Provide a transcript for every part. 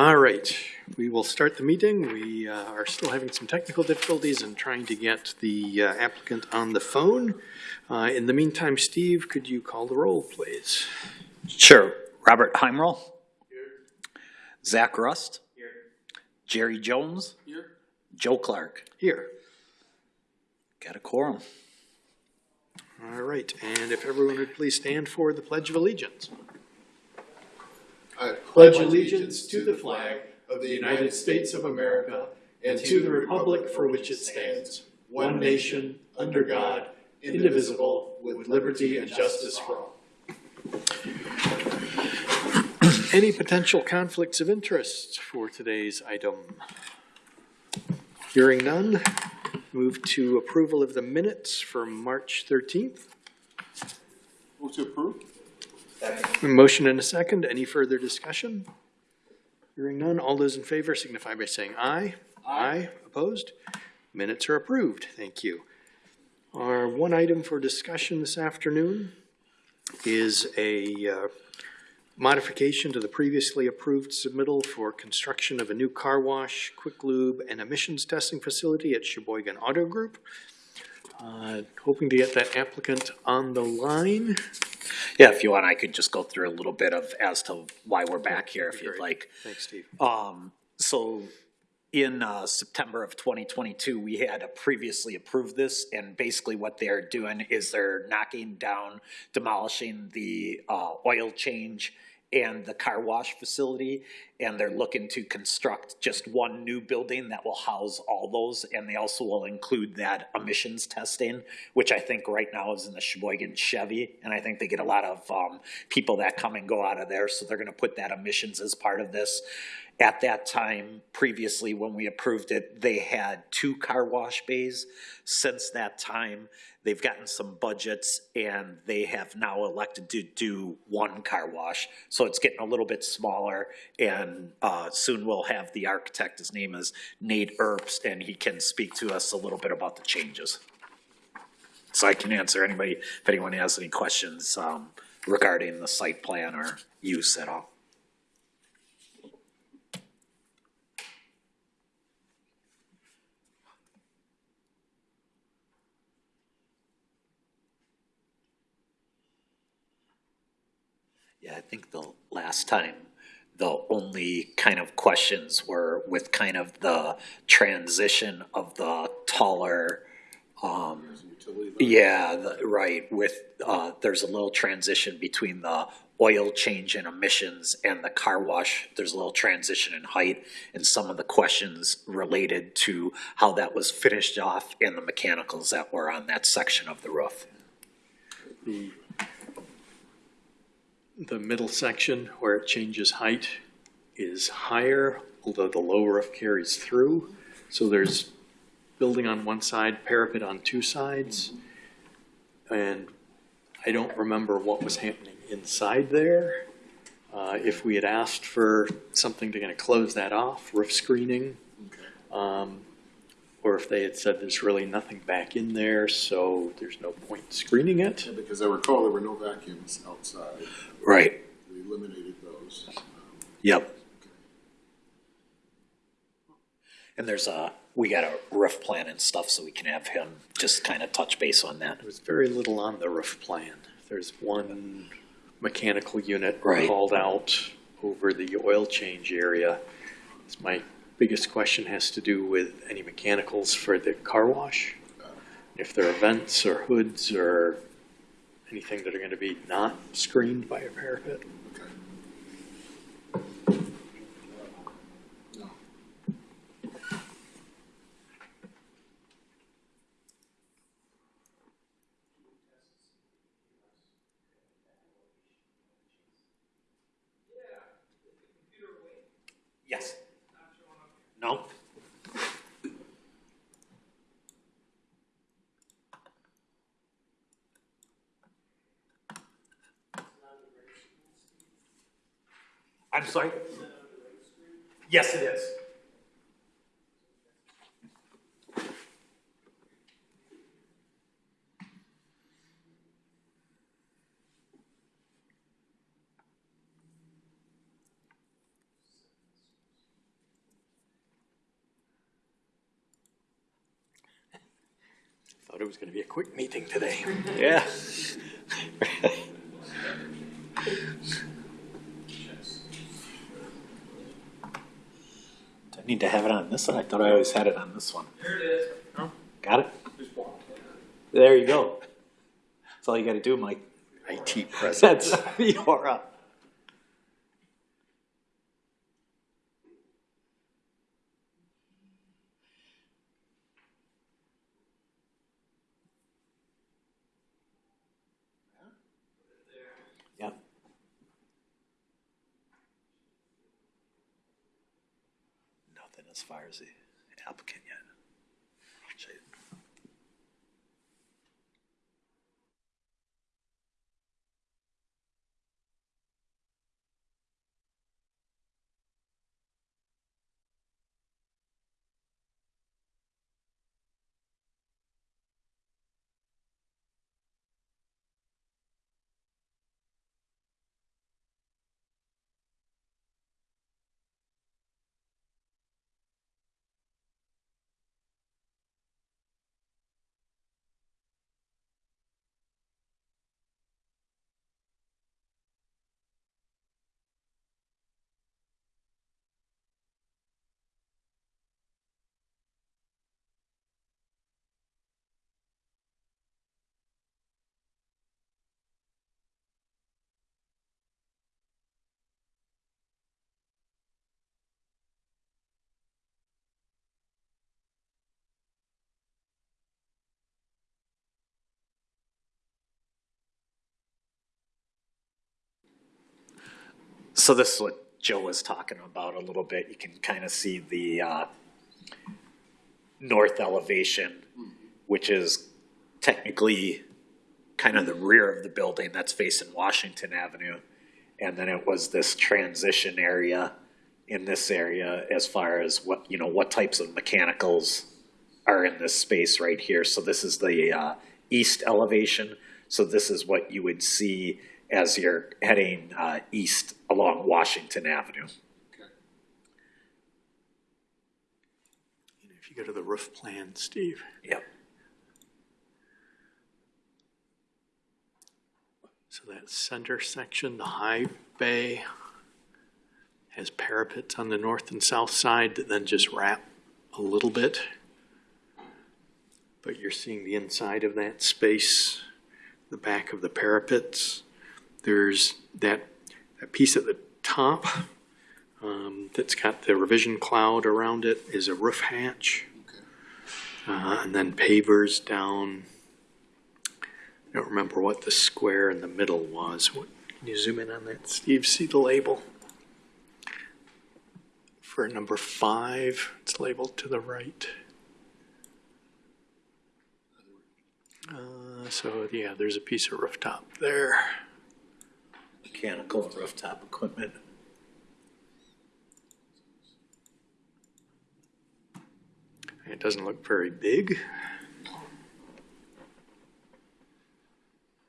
All right, we will start the meeting. We uh, are still having some technical difficulties and trying to get the uh, applicant on the phone. Uh, In the meantime, Steve, could you call the roll, please? Sure. Robert Heimrel. Zach Rust. Here. Jerry Jones. Here. Joe Clark. Here. Got a quorum. All right, and if everyone would please stand for the Pledge of Allegiance. I pledge allegiance to the flag of the United States of America and to the republic for which it stands, one nation, under God, indivisible, with liberty and justice for all. Any potential conflicts of interest for today's item? Hearing none, move to approval of the minutes for March 13th. Move to approve? Motion and a second. Any further discussion? Hearing none. All those in favor signify by saying aye. Aye. Opposed? Minutes are approved. Thank you. Our one item for discussion this afternoon is a uh, modification to the previously approved submittal for construction of a new car wash, quick lube, and emissions testing facility at Sheboygan Auto Group. Uh, Hoping to get that applicant on the line. Yeah, if you want, I could just go through a little bit of as to why we're back here if you'd Great. like. Thanks, Steve. Um, so in, uh, September of twenty twenty-two, we had previously approved this, and basically what they're doing is they're knocking down, demolishing the, uh, oil change and the car wash facility, and they're looking to construct just one new building that will house all those, and they also will include that emissions testing, which I think right now is in the Sheboygan Chevy, and I think they get a lot of, um, people that come and go out of there, so they're gonna put that emissions as part of this. At that time, previously, when we approved it, they had two car wash bays. Since that time, they've gotten some budgets and they have now elected to do one car wash. So it's getting a little bit smaller and, uh, soon we'll have the architect, his name is Nate Earps, and he can speak to us a little bit about the changes. So I can answer anybody, if anyone has any questions, um, regarding the site plan or use at all. I think the last time, the only kind of questions were with kind of the transition of the taller, um, yeah, the, right, with, uh, there's a little transition between the oil change and emissions and the car wash, there's a little transition in height, and some of the questions related to how that was finished off and the mechanicals that were on that section of the roof. the, the middle section where it changes height is higher, although the low roof carries through. So there's building on one side, parapet on two sides. And I don't remember what was happening inside there. Uh, if we had asked for something to kind of close that off, roof screening, um, or if they had said there's really nothing back in there, so there's no point screening it. Yeah, Because I recall there were no vacuums outside. Right. We eliminated those. Um, Yep. And there's a, we got a roof plan and stuff, so we can have him just kind of touch base on that. There was very little on the roof plan. There's one mechanical unit Right. called out over the oil change area. It's My biggest question has to do with any mechanicals for the car wash. If there are vents or hoods or anything that are gonna be not screened by a parapet. I'm sorry? Yes, it is. thought it was going to be a quick meeting today. yeah. need to have it on this one? I thought I always had it on this one. There it is. Got it? There you go. That's all you gotta do, Mike. IT presence. That's, you're up. Uh, Yep. As the applicant yet. Should So this is what Joe was talking about a little bit. You can kind of see the uh, north elevation, which is technically kind of the rear of the building that's facing Washington Avenue. And then it was this transition area in this area as far as what, you know, what types of mechanicals are in this space right here. So this is the uh, east elevation. So this is what you would see as you're heading uh, east along Washington Avenue. If you go to the roof plan, Steve, Yep. so that center section, the high bay, has parapets on the north and south side that then just wrap a little bit. But you're seeing the inside of that space, the back of the parapets. There's that, that piece at the top um, that's got the revision cloud around it is a roof hatch. Uh, and then pavers down. I don't remember what the square in the middle was. What, can you zoom in on that, Steve? See the label? For number five, it's labeled to the right. Uh, so yeah, there's a piece of rooftop there. Mechanical and rooftop equipment. It doesn't look very big.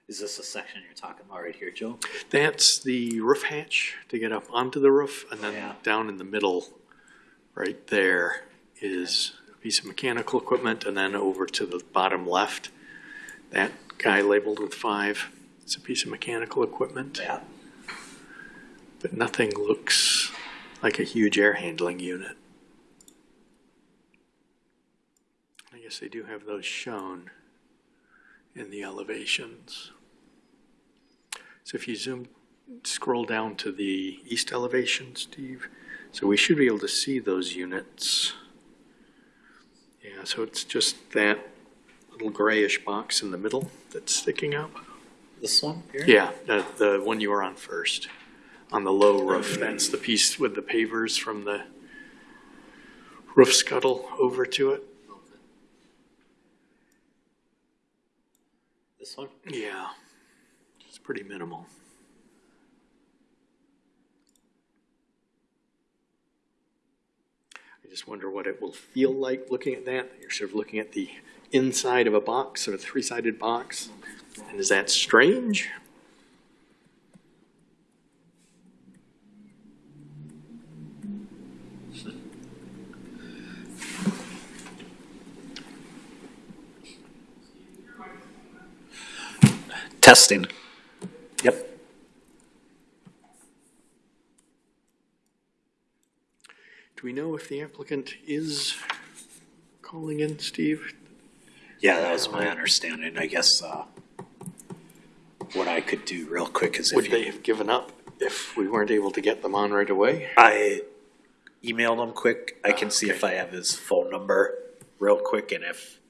Is this a section you're talking about right here, Joe? That's the roof hatch to get up onto the roof, and then Yeah. down in the middle, right there, is a piece of mechanical equipment, and then over to the bottom left, that guy labeled with five, it's a piece of mechanical equipment, Yeah. but nothing looks like a huge air handling unit. They do have those shown in the elevations. So if you zoom, scroll down to the east elevation, Steve, so we should be able to see those units. Yeah, so it's just that little grayish box in the middle that's sticking up. This one here? Yeah, the, the one you were on first, on the low roof, that's the piece with the pavers from the roof scuttle over to it. This one? Yeah, it's pretty minimal. I just wonder what it will feel like looking at that. You're sort of looking at the inside of a box, of a three-sided box. And is that strange? Testing. Yep. Do we know if the applicant is calling in, Steve? Yeah, that was my understanding. I guess, uh, what I could do real quick is Would if they you, have given up if we weren't able to get them on right away? I emailed him quick. I can see if. I have his phone number real quick and if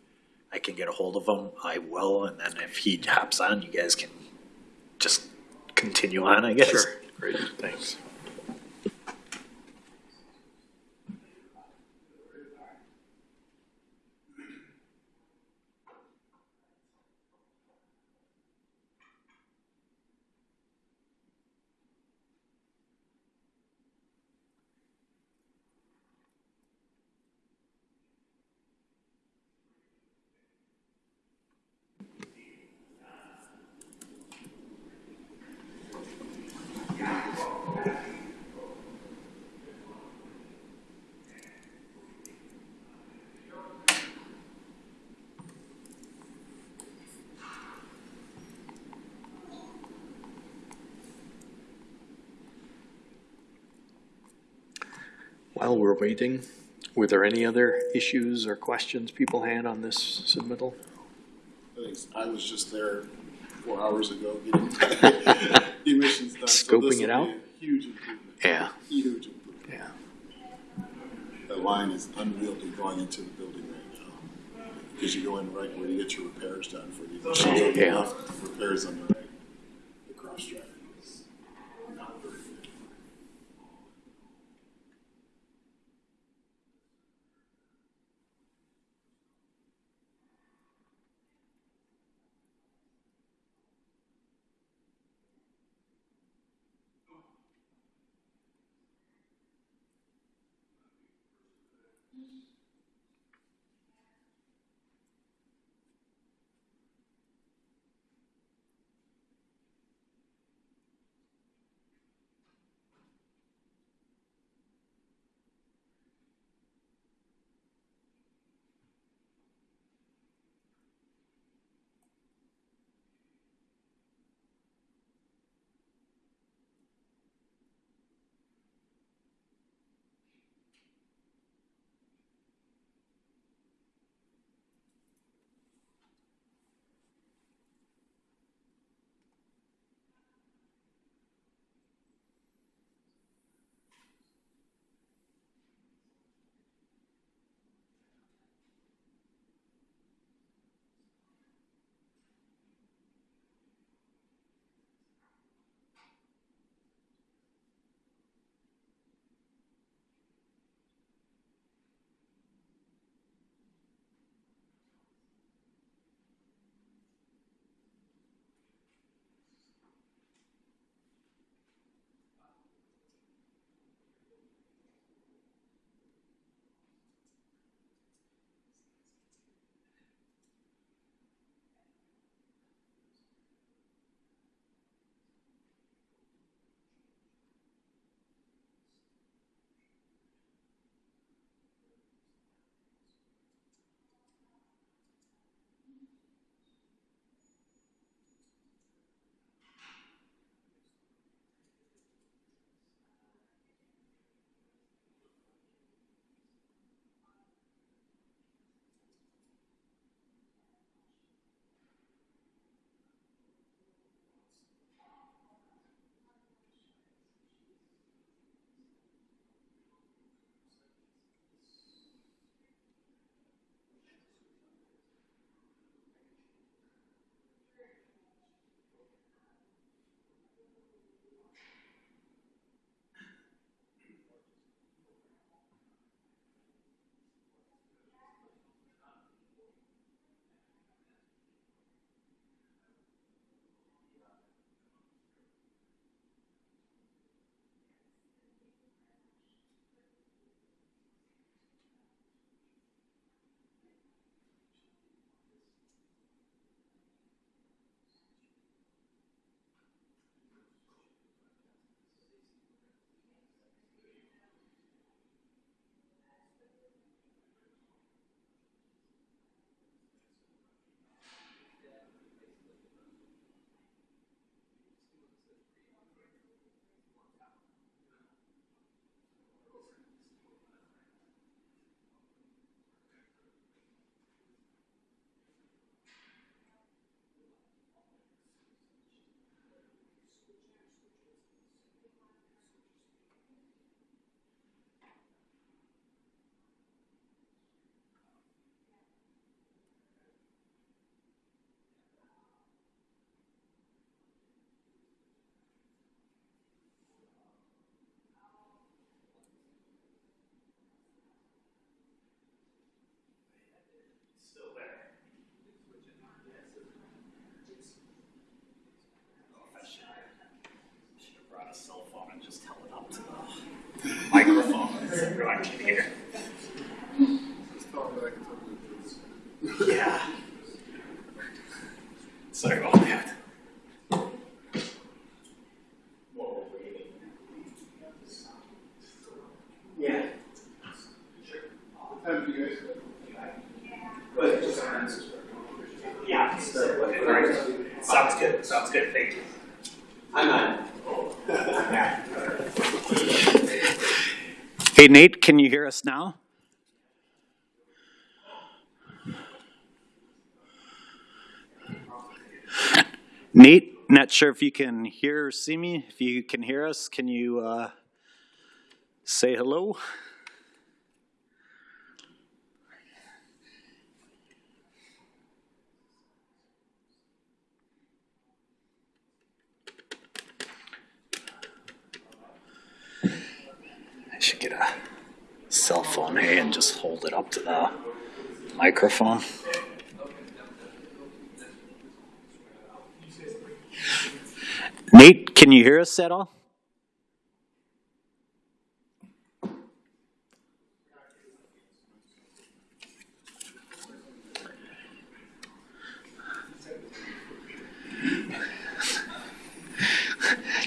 I can get a hold of him, I will. And then if he hops on, you guys can just continue on, I guess. Sure. Great, thanks. While we're waiting, were there any other issues or questions people had on this submittal? I I was just there four hours ago getting emissions done. so Scoping this it out? Huge improvement. Yeah. Huge improvement. Yeah. The line is unwieldy going into the building right now. Because you go in right where you get your repairs done for the emissions Yeah. repairs on the right. The Mm-hmm. Everyone can hear. Yeah. Sorry about that. Yeah. Yeah. Sounds good, sounds good, thank you. Hey Nate, can you hear us now? Nate, not sure if you can hear or see me. If you can hear us, can you uh, say hello? Should get a cell phone, hey, and just hold it up to the microphone. Nate, can you hear us at all?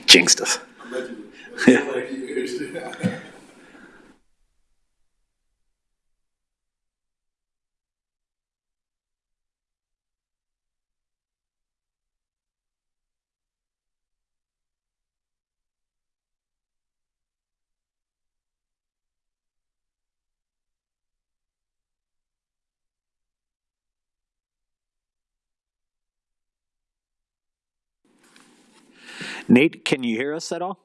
Jinxed us. Nate, can you hear us at all?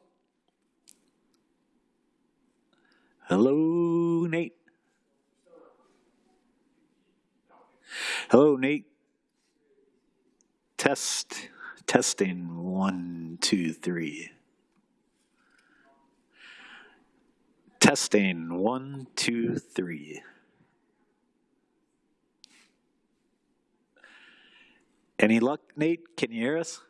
Hello, Nate. Hello, Nate. Test, testing, one, two, three. Testing, one, two, three. Any luck, Nate? Can you hear us?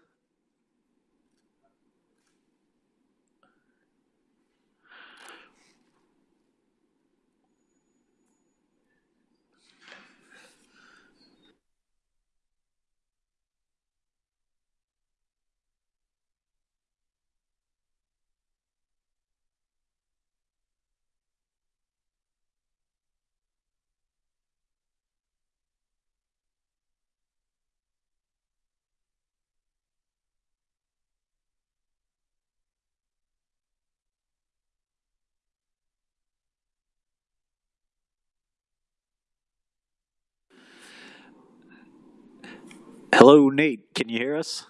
Hello, Nate. Can you hear us?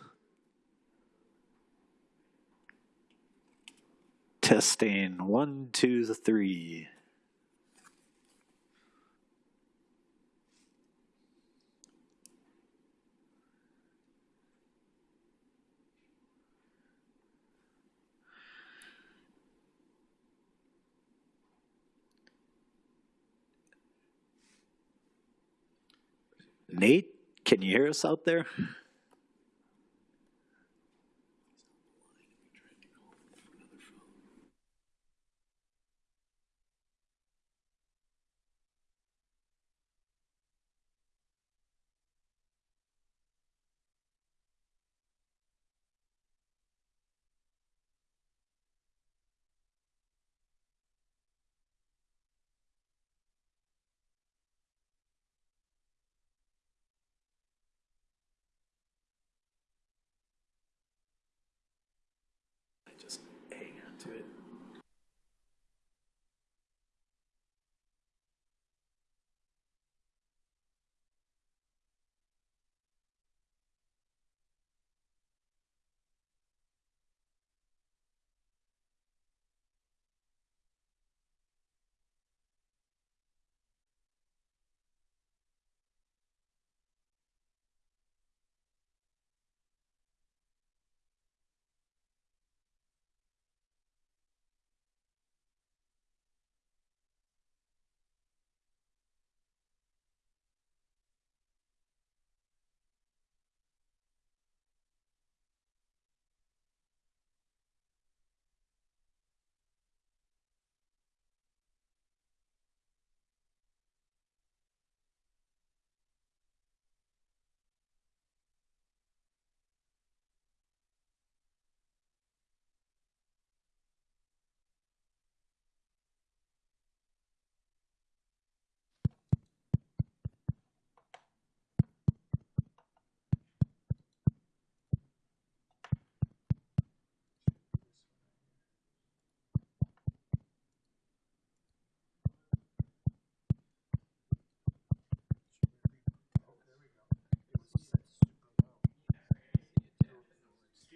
Testing one, two, three. Nate, can you hear us out there?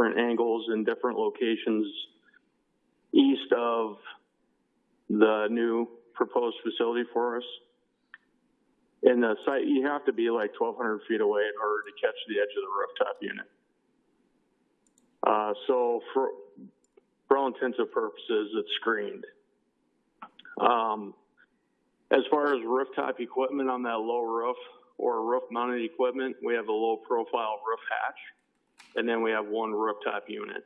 different angles and different locations east of the new proposed facility for us. And the site, you have to be like twelve hundred feet away in order to catch the edge of the rooftop unit. Uh, so for, for all intents and purposes, it's screened. Um, as far as rooftop equipment on that low roof or roof mounted equipment, we have a low profile roof hatch and then we have one rooftop unit.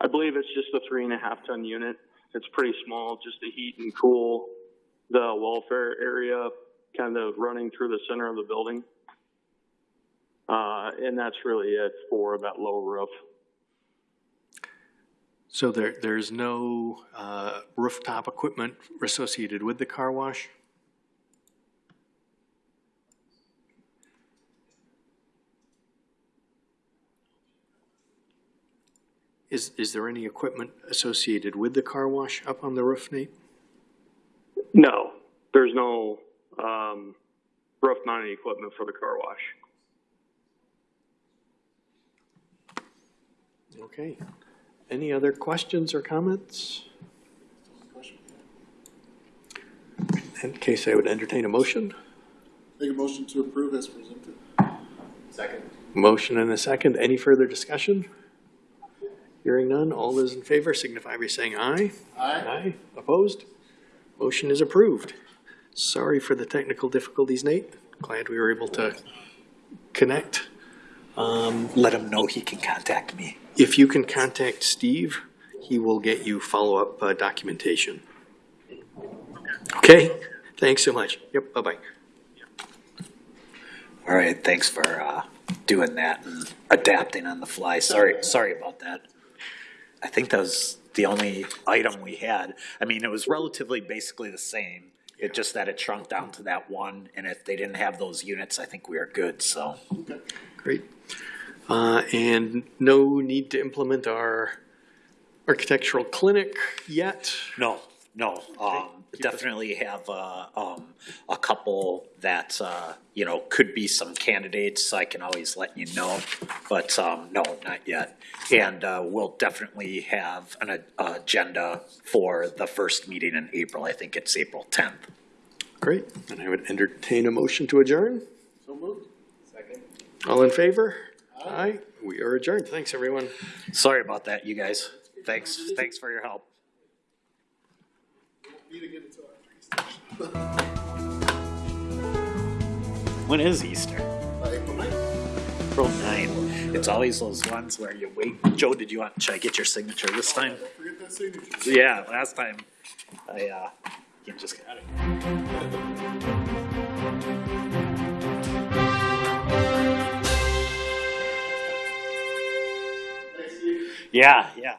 I believe it's just a three and a half ton unit. It's pretty small, just to heat and cool the welfare area, kind of running through the center of the building. Uh, and that's really it for that low roof. So there, there's no uh, rooftop equipment associated with the car wash? Is, is there any equipment associated with the car wash up on the roof, Nate? No, there's no, um, roof mounted equipment for the car wash. Okay. Any other questions or comments? In case I would entertain a motion. Make a motion to approve as presented. Second. Motion and a second. Any further discussion? Hearing none. All those in favor signify by saying aye. Aye. Aye. Opposed? Motion is approved. Sorry for the technical difficulties, Nate. Glad we were able to connect. Um, Let him know he can contact me. If you can contact Steve, he will get you follow-up uh, documentation. Okay? Thanks so much. Yep, bye-bye. All right, thanks for uh, doing that and adapting on the fly. Sorry, sorry about that. I think that was the only item we had. I mean, it was relatively basically the same. It just that it shrunk down to that one, and if they didn't have those units, I think we are good, so. Great. Uh, and no need to implement our architectural clinic yet? No, no, um, definitely have, uh, um, a couple that, uh, you know, could be some candidates, I can always let you know, but, um, no, not yet. And, uh, we'll definitely have an a- agenda for the first meeting in April, I think it's April tenth. Great. And I would entertain a motion to adjourn. So moved. Second. All in favor? Aye. We are adjourned. Thanks, everyone. Sorry about that, you guys, thanks, thanks for your help. Until after Easter. When is Easter? Uh, April ninth. April nine, it's always those ones where you wait, Joe, did you want, should I get your signature this time? Don't forget that signature. Yeah, last time, I, uh, you just got it. Yeah, yeah.